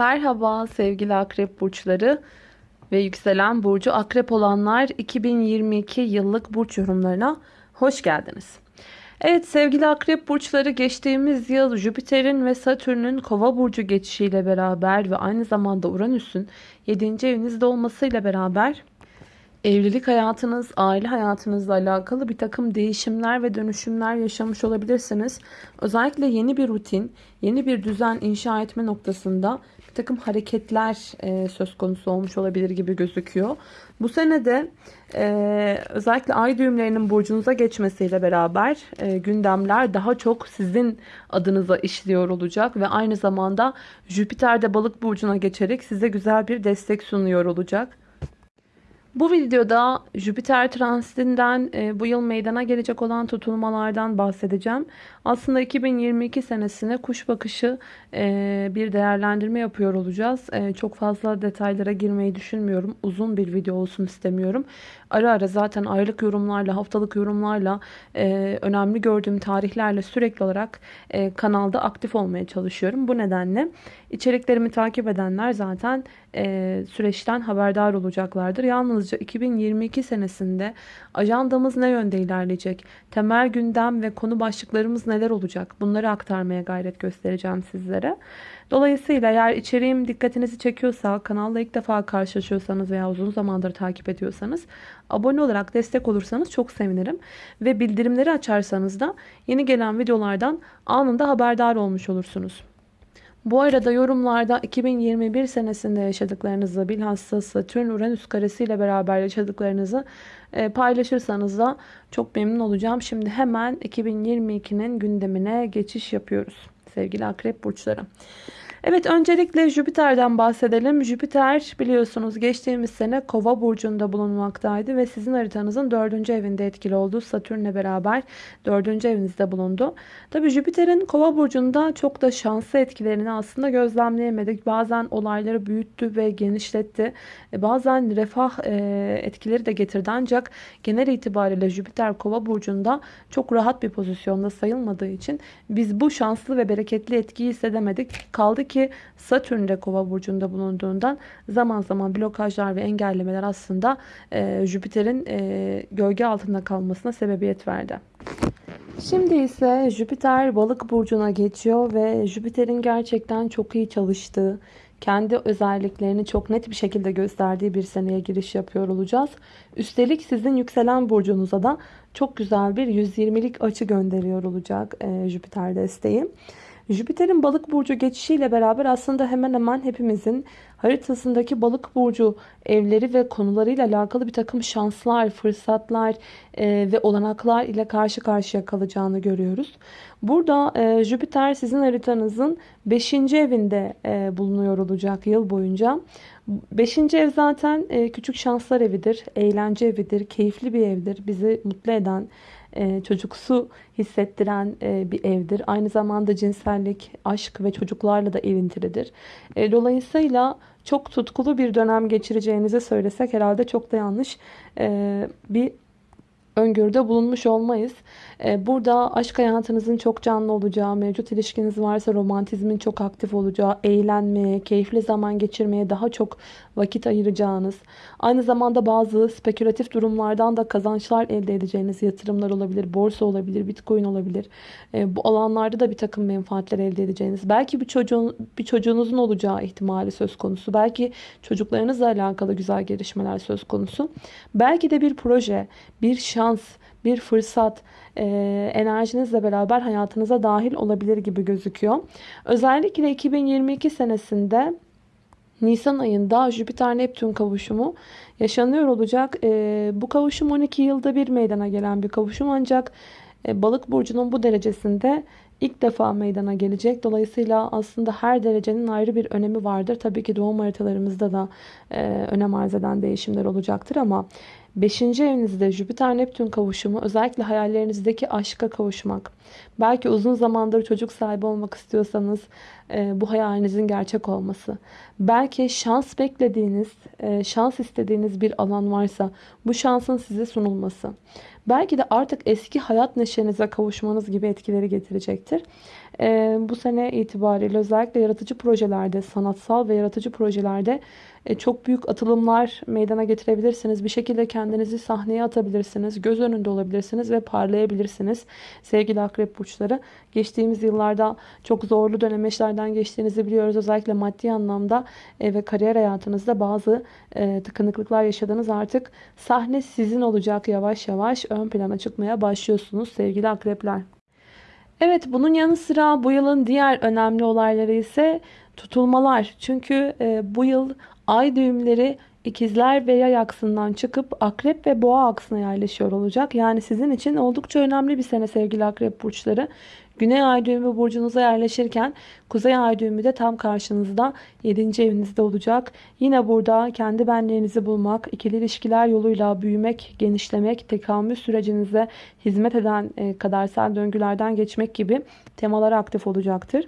Merhaba sevgili akrep burçları ve yükselen burcu akrep olanlar 2022 yıllık burç yorumlarına hoş geldiniz. Evet sevgili akrep burçları geçtiğimiz yıl Jüpiter'in ve Satürn'ün kova burcu geçişiyle beraber ve aynı zamanda Uranüs'ün 7. evinizde olmasıyla beraber evlilik hayatınız, aile hayatınızla alakalı bir takım değişimler ve dönüşümler yaşamış olabilirsiniz. Özellikle yeni bir rutin, yeni bir düzen inşa etme noktasında bir takım hareketler e, söz konusu olmuş olabilir gibi gözüküyor. Bu sene de e, özellikle ay düğümlerinin burcunuza geçmesiyle beraber e, gündemler daha çok sizin adınıza işliyor olacak ve aynı zamanda Jüpiter de balık burcuna geçerek size güzel bir destek sunuyor olacak. Bu videoda Jüpiter transitinden e, bu yıl meydana gelecek olan tutulmalardan bahsedeceğim. Aslında 2022 senesine kuş bakışı e, bir değerlendirme yapıyor olacağız. E, çok fazla detaylara girmeyi düşünmüyorum. Uzun bir video olsun istemiyorum. Ara ara zaten aylık yorumlarla, haftalık yorumlarla, e, önemli gördüğüm tarihlerle sürekli olarak e, kanalda aktif olmaya çalışıyorum. Bu nedenle içeriklerimi takip edenler zaten e, süreçten haberdar olacaklardır. Yalnızca 2022 senesinde ajandamız ne yönde ilerleyecek? Temel gündem ve konu başlıklarımız neler olacak? Bunları aktarmaya gayret göstereceğim sizlere. Dolayısıyla eğer içeriğim dikkatinizi çekiyorsa, kanalla ilk defa karşılaşıyorsanız veya uzun zamandır takip ediyorsanız abone olarak destek olursanız çok sevinirim. Ve bildirimleri açarsanız da yeni gelen videolardan anında haberdar olmuş olursunuz. Bu arada yorumlarda 2021 senesinde yaşadıklarınızı bilhassa Satürn-Uranüs karesi ile beraber yaşadıklarınızı e, paylaşırsanız da çok memnun olacağım. Şimdi hemen 2022'nin gündemine geçiş yapıyoruz sevgili akrep burçları. Evet öncelikle Jüpiter'den bahsedelim. Jüpiter biliyorsunuz geçtiğimiz sene Kova burcunda bulunmaktaydı ve sizin haritanızın dördüncü evinde etkili oldu. Satürn'le beraber dördüncü evinizde bulundu. Tabi Jüpiter'in Kova burcunda çok da şanslı etkilerini aslında gözlemleyemedik. Bazen olayları büyüttü ve genişletti. E, bazen refah e, etkileri de getirdi ancak genel itibariyle Jüpiter Kova burcunda çok rahat bir pozisyonda sayılmadığı için biz bu şanslı ve bereketli etkiyi hissedemedik. Kaldı ki Satürn de kova burcunda bulunduğundan zaman zaman blokajlar ve engellemeler aslında e, Jüpiter'in e, gölge altında kalmasına sebebiyet verdi. Şimdi ise Jüpiter balık burcuna geçiyor ve Jüpiter'in gerçekten çok iyi çalıştığı, kendi özelliklerini çok net bir şekilde gösterdiği bir seneye giriş yapıyor olacağız. Üstelik sizin yükselen burcunuza da çok güzel bir 120'lik açı gönderiyor olacak e, Jüpiter desteği. Jüpiter'in balık burcu geçişiyle beraber aslında hemen hemen hepimizin haritasındaki balık burcu evleri ve konularıyla alakalı bir takım şanslar, fırsatlar e, ve olanaklar ile karşı karşıya kalacağını görüyoruz. Burada e, Jüpiter sizin haritanızın 5. evinde e, bulunuyor olacak yıl boyunca. 5. ev zaten e, küçük şanslar evidir, eğlence evidir, keyifli bir evdir, bizi mutlu eden, e, çocuksu hissettiren e, bir evdir. Aynı zamanda cinsellik, aşk ve çocuklarla da ilintilidir. E, dolayısıyla çok tutkulu bir dönem geçireceğinizi söylesek herhalde çok da yanlış bir öngörüde bulunmuş olmayız. Ee, burada aşk hayatınızın çok canlı olacağı, mevcut ilişkiniz varsa romantizmin çok aktif olacağı, eğlenmeye, keyifli zaman geçirmeye daha çok vakit ayıracağınız, aynı zamanda bazı spekülatif durumlardan da kazançlar elde edeceğiniz yatırımlar olabilir, borsa olabilir, bitcoin olabilir. Ee, bu alanlarda da bir takım menfaatler elde edeceğiniz, belki bir çocuğun bir çocuğunuzun olacağı ihtimali söz konusu, belki çocuklarınızla alakalı güzel gelişmeler söz konusu, belki de bir proje, bir şans, bir fırsat e, enerjinizle beraber hayatınıza dahil olabilir gibi gözüküyor. Özellikle 2022 senesinde Nisan ayında Jüpiter-Neptün kavuşumu yaşanıyor olacak. E, bu kavuşum 12 yılda bir meydana gelen bir kavuşum ancak e, balık burcunun bu derecesinde ilk defa meydana gelecek. Dolayısıyla aslında her derecenin ayrı bir önemi vardır. Tabii ki doğum haritalarımızda da e, önem arz eden değişimler olacaktır ama 5. evinizde Jüpiter-Neptün kavuşumu özellikle hayallerinizdeki aşka kavuşmak. Belki uzun zamandır çocuk sahibi olmak istiyorsanız e, bu hayalinizin gerçek olması. Belki şans beklediğiniz, e, şans istediğiniz bir alan varsa bu şansın size sunulması. Belki de artık eski hayat neşenize kavuşmanız gibi etkileri getirecektir. E, bu sene itibariyle özellikle yaratıcı projelerde, sanatsal ve yaratıcı projelerde e, çok büyük atılımlar meydana getirebilirsiniz. Bir şekilde kendinizi sahneye atabilirsiniz. Göz önünde olabilirsiniz ve parlayabilirsiniz. Sevgili akrep burçları. Geçtiğimiz yıllarda çok zorlu dönemeçlerden geçtiğinizi biliyoruz. Özellikle maddi anlamda e, ve kariyer hayatınızda bazı e, tıkanıklıklar yaşadınız. Artık sahne sizin olacak yavaş yavaş ön plana çıkmaya başlıyorsunuz sevgili akrepler. Evet bunun yanı sıra bu yılın diğer önemli olayları ise tutulmalar. Çünkü e, bu yıl ay düğümleri ikizler ve yay aksından çıkıp akrep ve boğa aksına yerleşiyor olacak. Yani sizin için oldukça önemli bir sene sevgili akrep burçları. Güney ay düğümü burcunuza yerleşirken kuzey ay düğümü de tam karşınızda 7. evinizde olacak. Yine burada kendi benliğinizi bulmak, ikili ilişkiler yoluyla büyümek, genişlemek, tekamül sürecinize hizmet eden e, kadersel döngülerden geçmek gibi temalar aktif olacaktır.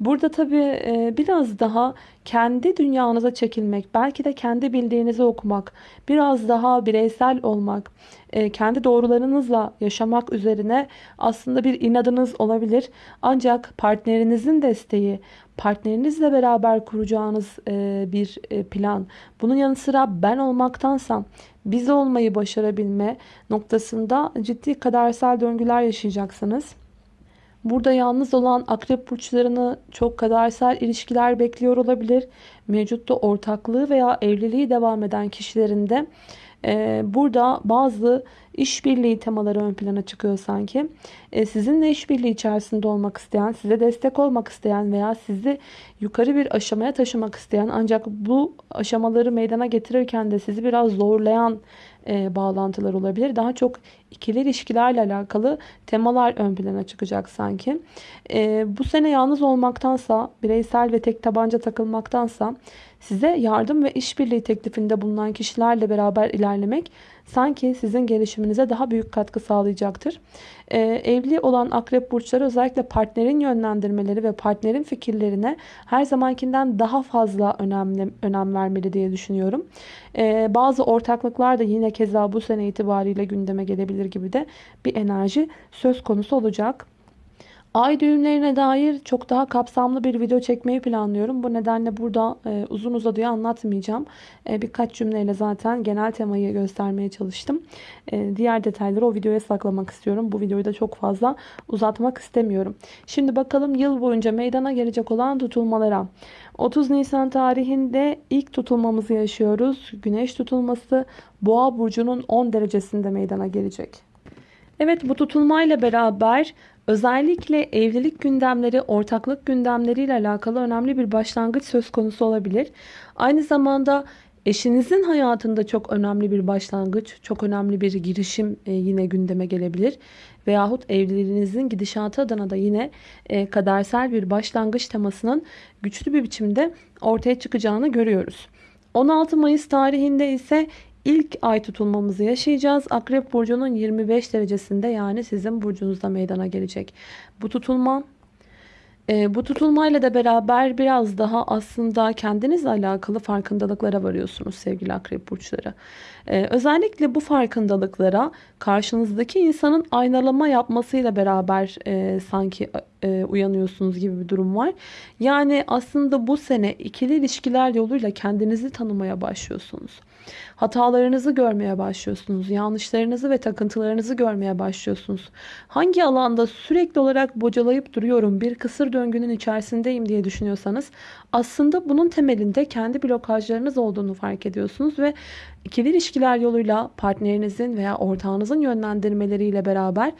Burada tabii e, biraz daha kendi dünyanıza çekilmek, belki de kendi bildiğinizi okumak, biraz daha bireysel olmak, e, kendi doğrularınızla yaşamak üzerine aslında bir inadınız olabilir. Ancak partnerinizin desteği, partnerinizle beraber kuracağınız e, bir plan, bunun yanı sıra ben olmaktansa biz olmayı başarabilme noktasında ciddi kadersel döngüler yaşayacaksınız. Burada yalnız olan akrep burçlarını çok kadersel ilişkiler bekliyor olabilir. Mevcutta ortaklığı veya evliliği devam eden kişilerin de e, burada bazı işbirliği temaları ön plana çıkıyor sanki. E, sizinle işbirliği içerisinde olmak isteyen, size destek olmak isteyen veya sizi yukarı bir aşamaya taşımak isteyen ancak bu aşamaları meydana getirirken de sizi biraz zorlayan e, bağlantılar olabilir. Daha çok ikili ilişkilerle alakalı temalar ön plana çıkacak sanki. E, bu sene yalnız olmaktansa, bireysel ve tek tabanca takılmaktansa size yardım ve işbirliği teklifinde bulunan kişilerle beraber ilerlemek sanki sizin gelişiminize daha büyük katkı sağlayacaktır. Ee, evli olan akrep burçları özellikle partnerin yönlendirmeleri ve partnerin fikirlerine her zamankinden daha fazla önemli, önem vermeli diye düşünüyorum. Ee, bazı ortaklıklar da yine keza bu sene itibariyle gündeme gelebilir gibi de bir enerji söz konusu olacak. Ay düğümlerine dair çok daha kapsamlı bir video çekmeyi planlıyorum. Bu nedenle burada e, uzun uzadıya anlatmayacağım. E, birkaç cümleyle zaten genel temayı göstermeye çalıştım. E, diğer detayları o videoya saklamak istiyorum. Bu videoyu da çok fazla uzatmak istemiyorum. Şimdi bakalım yıl boyunca meydana gelecek olan tutulmalara. 30 Nisan tarihinde ilk tutulmamızı yaşıyoruz. Güneş tutulması Boğa burcunun 10 derecesinde meydana gelecek. Evet bu tutulmayla beraber özellikle evlilik gündemleri, ortaklık gündemleriyle alakalı önemli bir başlangıç söz konusu olabilir. Aynı zamanda eşinizin hayatında çok önemli bir başlangıç, çok önemli bir girişim e, yine gündeme gelebilir. Veyahut evliliğinizin gidişatı adına da yine e, kadersel bir başlangıç temasının güçlü bir biçimde ortaya çıkacağını görüyoruz. 16 Mayıs tarihinde ise ilk ay tutulmamızı yaşayacağız. Akrep burcunun 25 derecesinde yani sizin burcunuzda meydana gelecek. Bu tutulma e, bu tutulmayla da beraber biraz daha aslında kendinizle alakalı farkındalıklara varıyorsunuz sevgili akrep burçları. E, özellikle bu farkındalıklara karşınızdaki insanın aynalama yapmasıyla beraber e, sanki e, uyanıyorsunuz gibi bir durum var. Yani aslında bu sene ikili ilişkiler yoluyla kendinizi tanımaya başlıyorsunuz. Hatalarınızı görmeye başlıyorsunuz. Yanlışlarınızı ve takıntılarınızı görmeye başlıyorsunuz. Hangi alanda sürekli olarak bocalayıp duruyorum, bir kısır döngünün içerisindeyim diye düşünüyorsanız aslında bunun temelinde kendi blokajlarınız olduğunu fark ediyorsunuz ve ikili ilişkiler yoluyla partnerinizin veya ortağınızın yönlendirmeleriyle beraber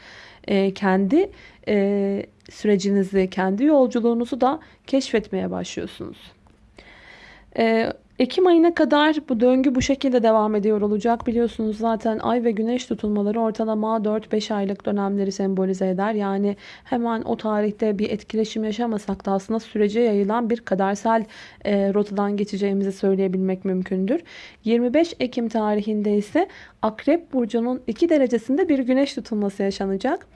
e, kendi e, sürecinizi, kendi yolculuğunuzu da keşfetmeye başlıyorsunuz. E, Ekim ayına kadar bu döngü bu şekilde devam ediyor olacak. Biliyorsunuz zaten ay ve güneş tutulmaları ortalama 4-5 aylık dönemleri sembolize eder. Yani hemen o tarihte bir etkileşim yaşamasak da aslında sürece yayılan bir kadersel e, rotadan geçeceğimizi söyleyebilmek mümkündür. 25 Ekim tarihinde ise Akrep Burcu'nun 2 derecesinde bir güneş tutulması yaşanacak.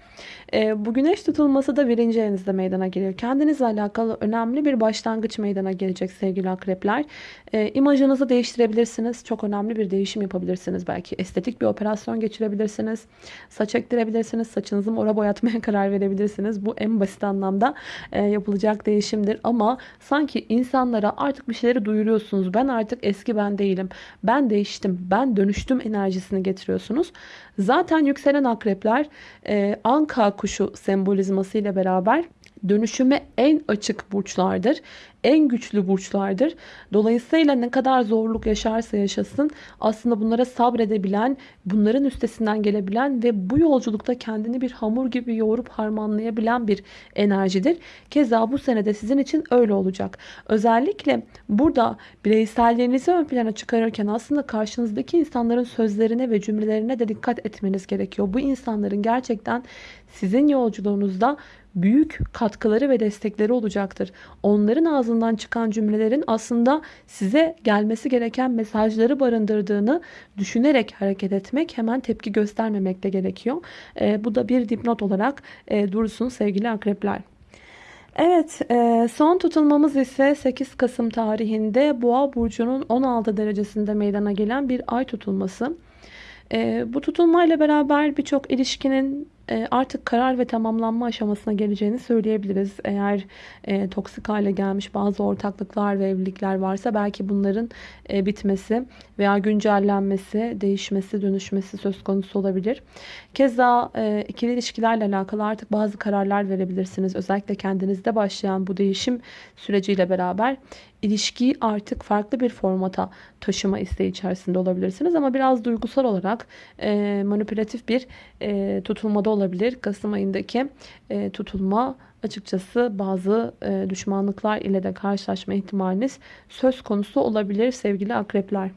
E, bu güneş tutulması da birinci evinizde meydana geliyor. Kendinizle alakalı önemli bir başlangıç meydana gelecek sevgili akrepler. E, imajınızı değiştirebilirsiniz. Çok önemli bir değişim yapabilirsiniz. Belki estetik bir operasyon geçirebilirsiniz. Saç ektirebilirsiniz. Saçınızı mora boyatmaya karar verebilirsiniz. Bu en basit anlamda e, yapılacak değişimdir. Ama sanki insanlara artık bir şeyleri duyuruyorsunuz. Ben artık eski ben değilim. Ben değiştim. Ben dönüştüm enerjisini getiriyorsunuz. Zaten yükselen akrepler e, anka kuşu sembolizması ile beraber dönüşüme en açık burçlardır. En güçlü burçlardır. Dolayısıyla ne kadar zorluk yaşarsa yaşasın aslında bunlara sabredebilen, bunların üstesinden gelebilen ve bu yolculukta kendini bir hamur gibi yoğurup harmanlayabilen bir enerjidir. Keza bu senede sizin için öyle olacak. Özellikle burada bireyselliğinizi ön plana çıkarırken aslında karşınızdaki insanların sözlerine ve cümlelerine de dikkat etmeniz gerekiyor. Bu insanların gerçekten sizin yolculuğunuzda büyük katkıları ve destekleri olacaktır. Onların ağzından çıkan cümlelerin aslında size gelmesi gereken mesajları barındırdığını düşünerek hareket etmek, hemen tepki göstermemek de gerekiyor. E, bu da bir dipnot olarak e, dursun sevgili akrepler. Evet e, son tutulmamız ise 8 Kasım tarihinde Boğa Burcu'nun 16 derecesinde meydana gelen bir ay tutulması. E, bu tutulmayla beraber birçok ilişkinin artık karar ve tamamlanma aşamasına geleceğini söyleyebiliriz. Eğer e, toksik hale gelmiş bazı ortaklıklar ve evlilikler varsa belki bunların e, bitmesi veya güncellenmesi, değişmesi, dönüşmesi söz konusu olabilir. Keza e, ikili ilişkilerle alakalı artık bazı kararlar verebilirsiniz. Özellikle kendinizde başlayan bu değişim süreciyle beraber ilişkiyi artık farklı bir formata taşıma isteği içerisinde olabilirsiniz. Ama biraz duygusal olarak e, manipülatif bir e, tutulmada olabilir. Kasım ayındaki e, tutulma açıkçası bazı e, düşmanlıklar ile de karşılaşma ihtimaliniz söz konusu olabilir sevgili akrepler.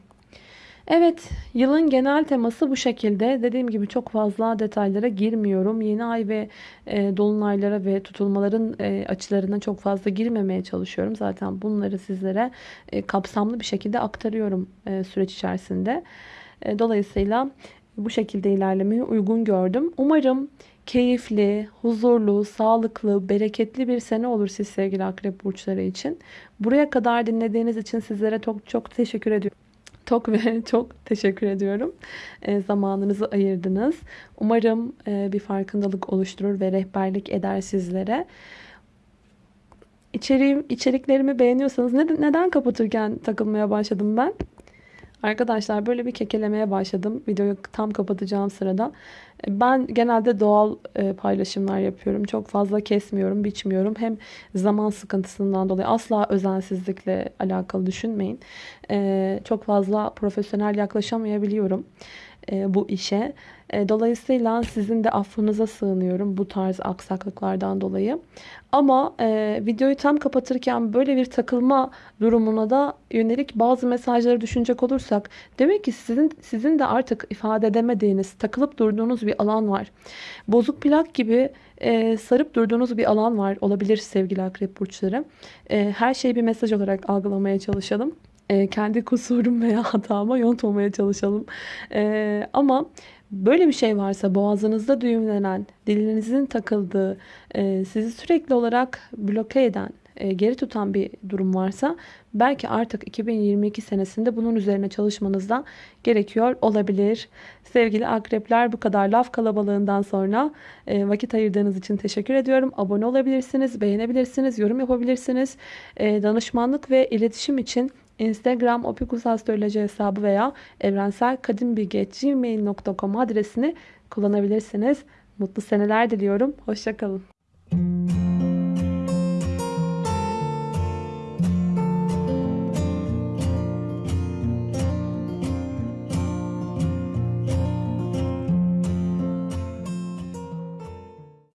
Evet, yılın genel teması bu şekilde. Dediğim gibi çok fazla detaylara girmiyorum. Yeni ay ve e, dolunaylara ve tutulmaların e, açılarına çok fazla girmemeye çalışıyorum. Zaten bunları sizlere e, kapsamlı bir şekilde aktarıyorum e, süreç içerisinde. E, dolayısıyla bu şekilde ilerlemeyi uygun gördüm. Umarım keyifli, huzurlu, sağlıklı, bereketli bir sene olur siz sevgili akrep burçları için. Buraya kadar dinlediğiniz için sizlere çok çok teşekkür ediyorum. Çok ve çok teşekkür ediyorum. E, zamanınızı ayırdınız. Umarım e, bir farkındalık oluşturur ve rehberlik eder sizlere. İçeriğim, içeriklerimi beğeniyorsanız neden, neden kapatırken takılmaya başladım ben? Arkadaşlar böyle bir kekelemeye başladım. Videoyu tam kapatacağım sırada. Ben genelde doğal e, paylaşımlar yapıyorum. Çok fazla kesmiyorum, biçmiyorum. Hem zaman sıkıntısından dolayı asla özensizlikle alakalı düşünmeyin. E, çok fazla profesyonel yaklaşamayabiliyorum e, bu işe. E, dolayısıyla sizin de affınıza sığınıyorum bu tarz aksaklıklardan dolayı. Ama e, videoyu tam kapatırken böyle bir takılma durumuna da yönelik bazı mesajları düşünecek olursak demek ki sizin sizin de artık ifade edemediğiniz, takılıp durduğunuz bir alan var. Bozuk plak gibi e, sarıp durduğunuz bir alan var olabilir sevgili akrep burçları. E, her şeyi bir mesaj olarak algılamaya çalışalım e, kendi kusurum veya hatama yontmamaya çalışalım. E, ama böyle bir şey varsa boğazınızda düğümlenen, dilinizin takıldığı, e, sizi sürekli olarak bloke eden, e, geri tutan bir durum varsa belki artık 2022 senesinde bunun üzerine çalışmanızda gerekiyor olabilir. Sevgili akrepler bu kadar laf kalabalığından sonra e, vakit ayırdığınız için teşekkür ediyorum. Abone olabilirsiniz, beğenebilirsiniz, yorum yapabilirsiniz. E, danışmanlık ve iletişim için Instagram opikusastroloji hesabı veya evrenselkadimbilgi.gmail.com adresini kullanabilirsiniz. Mutlu seneler diliyorum. Hoşçakalın.